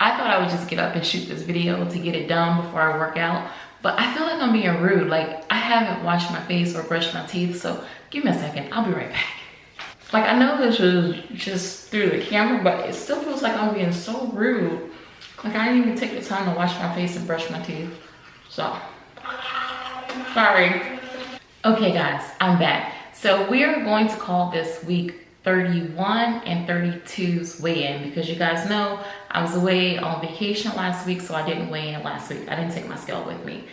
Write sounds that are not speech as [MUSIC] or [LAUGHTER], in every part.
I thought I would just get up and shoot this video to get it done before I work out. But I feel like I'm being rude. Like I haven't washed my face or brushed my teeth. So give me a second. I'll be right back. Like I know this was just through the camera, but it still feels like I'm being so rude. Like I didn't even take the time to wash my face and brush my teeth. So, sorry. Okay guys, I'm back. So we are going to call this week 31 and 32's weigh-in because you guys know I was away on vacation last week, so I didn't weigh in last week. I didn't take my scale with me.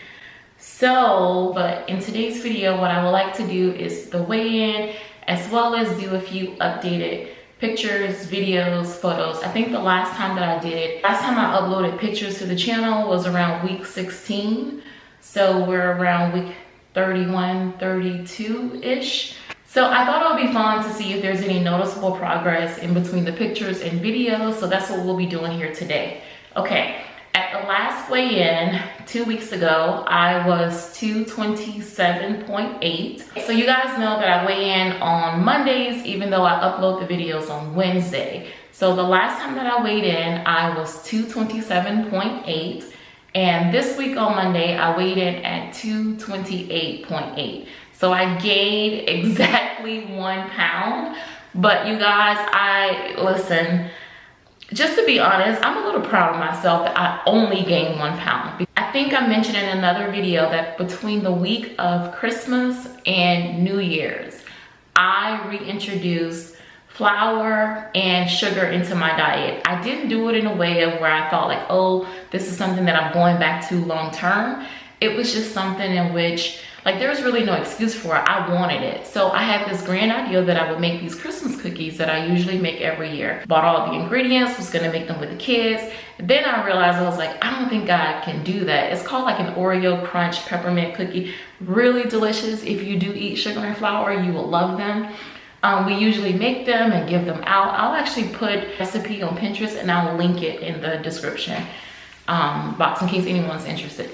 So, but in today's video, what I would like to do is the weigh-in as well as do a few updated pictures, videos, photos. I think the last time that I did, last time I uploaded pictures to the channel was around week 16. So we're around week 31, 32-ish. So I thought it would be fun to see if there's any noticeable progress in between the pictures and videos. So that's what we'll be doing here today. Okay, at the last weigh-in two weeks ago, I was 227.8. So you guys know that I weigh in on Mondays, even though I upload the videos on Wednesday. So the last time that I weighed in, I was 227.8. And this week on Monday, I weighed in at 228.8. So I gained [LAUGHS] exactly one pound. But you guys, I, listen, just to be honest, I'm a little proud of myself that I only gained one pound. I think I mentioned in another video that between the week of Christmas and New Year's, I reintroduced flour and sugar into my diet. I didn't do it in a way of where I thought like, oh, this is something that I'm going back to long term. It was just something in which like there was really no excuse for it. I wanted it. So I had this grand idea that I would make these Christmas cookies that I usually make every year. Bought all the ingredients, was gonna make them with the kids. Then I realized I was like, I don't think I can do that. It's called like an Oreo crunch peppermint cookie. Really delicious. If you do eat sugar and flour, you will love them. Um, we usually make them and give them out. I'll actually put recipe on Pinterest and I'll link it in the description um, box in case anyone's interested.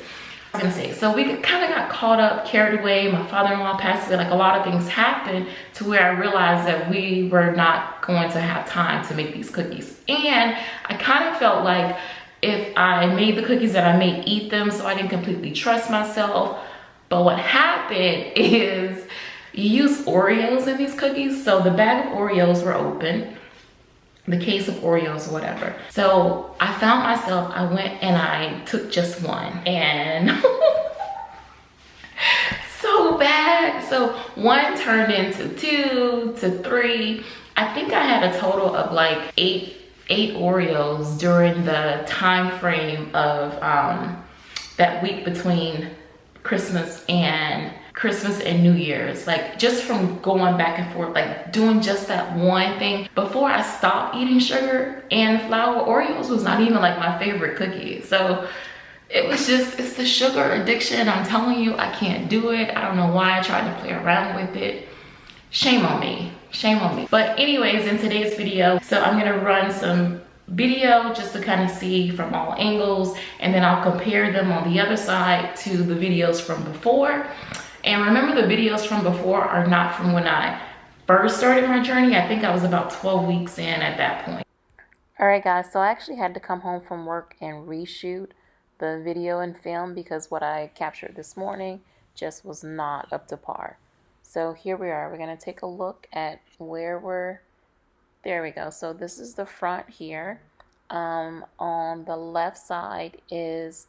I was gonna say, so we kind of got caught up, carried away. My father-in-law passed away. Like a lot of things happened to where I realized that we were not going to have time to make these cookies. And I kind of felt like if I made the cookies that I made, eat them. So I didn't completely trust myself. But what happened [LAUGHS] is you use Oreos in these cookies. So the bag of Oreos were open the case of Oreos or whatever. So I found myself, I went and I took just one and [LAUGHS] so bad. So one turned into two to three. I think I had a total of like eight, eight Oreos during the time frame of um, that week between Christmas and Christmas and New Year's. Like just from going back and forth, like doing just that one thing. Before I stopped eating sugar and flour, Oreos was not even like my favorite cookie. So it was just, it's the sugar addiction. I'm telling you, I can't do it. I don't know why I tried to play around with it. Shame on me, shame on me. But anyways, in today's video, so I'm gonna run some video just to kind of see from all angles and then I'll compare them on the other side to the videos from before and remember the videos from before are not from when I first started my journey. I think I was about 12 weeks in at that point. Alright guys, so I actually had to come home from work and reshoot the video and film because what I captured this morning just was not up to par. So here we are. We're going to take a look at where we're... There we go. So this is the front here. Um, on the left side is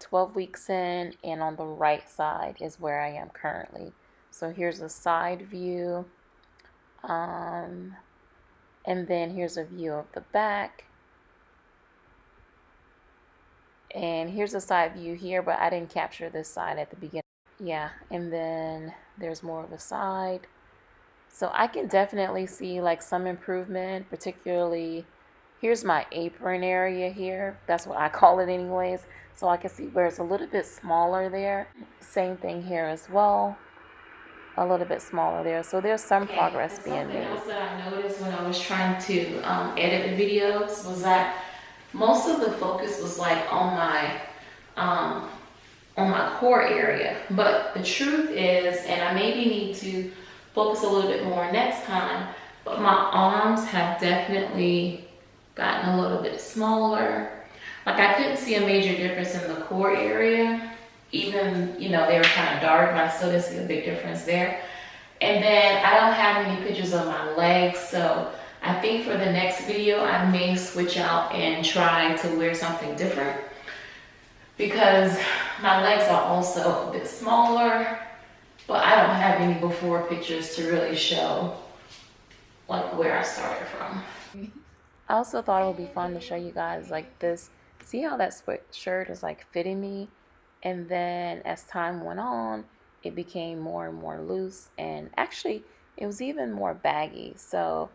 12 weeks in and on the right side is where I am currently. So here's a side view um, and then here's a view of the back and here's a side view here but I didn't capture this side at the beginning. Yeah and then there's more of a side. So I can definitely see like some improvement particularly here's my apron area here. That's what I call it anyways. So I can see where it's a little bit smaller there. Same thing here as well. A little bit smaller there. So there's some okay. progress and being made. Something else that I noticed when I was trying to um, edit the videos was that most of the focus was like on my um, on my core area. But the truth is, and I maybe need to focus a little bit more next time, but my arms have definitely gotten a little bit smaller. Like I couldn't see a major difference in the core area. Even, you know, they were kind of dark, but I still didn't see a big difference there. And then I don't have any pictures of my legs, so I think for the next video, I may switch out and try to wear something different because my legs are also a bit smaller, but I don't have any before pictures to really show like where I started from. I also thought it would be fun to show you guys like this. See how that sweatshirt is like fitting me? And then as time went on, it became more and more loose and actually it was even more baggy. So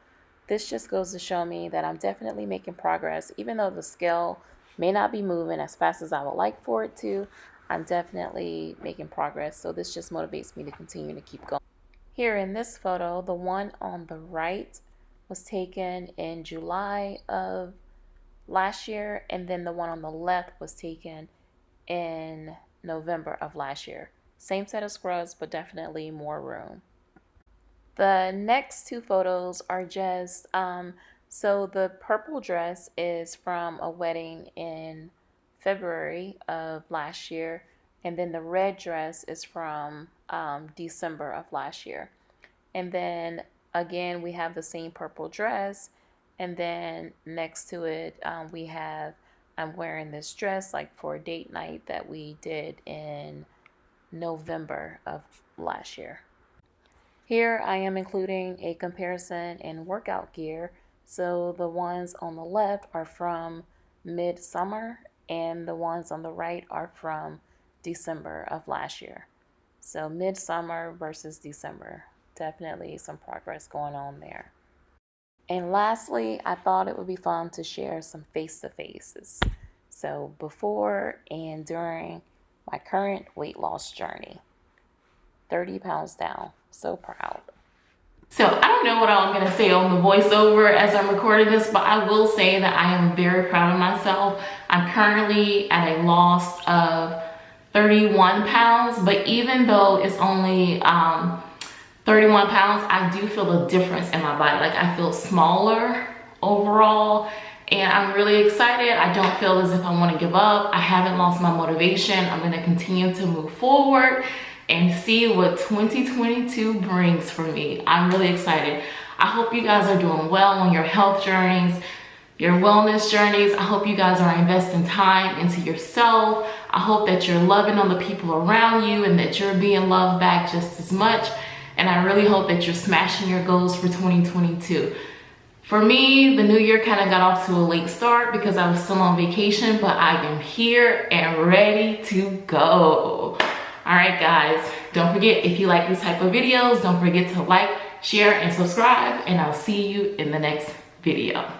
this just goes to show me that I'm definitely making progress. Even though the scale may not be moving as fast as I would like for it to, I'm definitely making progress. So this just motivates me to continue to keep going. Here in this photo, the one on the right was taken in July of last year, and then the one on the left was taken in November of last year. Same set of scrubs, but definitely more room. The next two photos are just, um, so the purple dress is from a wedding in February of last year. And then the red dress is from um, December of last year. And then again, we have the same purple dress. And then next to it, um, we have, I'm wearing this dress like for a date night that we did in November of last year. Here I am including a comparison in workout gear. So the ones on the left are from midsummer and the ones on the right are from December of last year. So midsummer versus December. Definitely some progress going on there. And lastly, I thought it would be fun to share some face-to-faces. So before and during my current weight loss journey. 30 pounds down. So proud. So I don't know what I'm going to say on the voiceover as I'm recording this, but I will say that I am very proud of myself. I'm currently at a loss of 31 pounds, but even though it's only um, 31 pounds, I do feel a difference in my body. Like I feel smaller overall and I'm really excited. I don't feel as if I want to give up. I haven't lost my motivation. I'm going to continue to move forward and see what 2022 brings for me. I'm really excited. I hope you guys are doing well on your health journeys, your wellness journeys. I hope you guys are investing time into yourself. I hope that you're loving on the people around you and that you're being loved back just as much. And I really hope that you're smashing your goals for 2022. For me, the new year kind of got off to a late start because I was still on vacation, but I am here and ready to go. All right, guys, don't forget if you like these type of videos, don't forget to like, share, and subscribe, and I'll see you in the next video.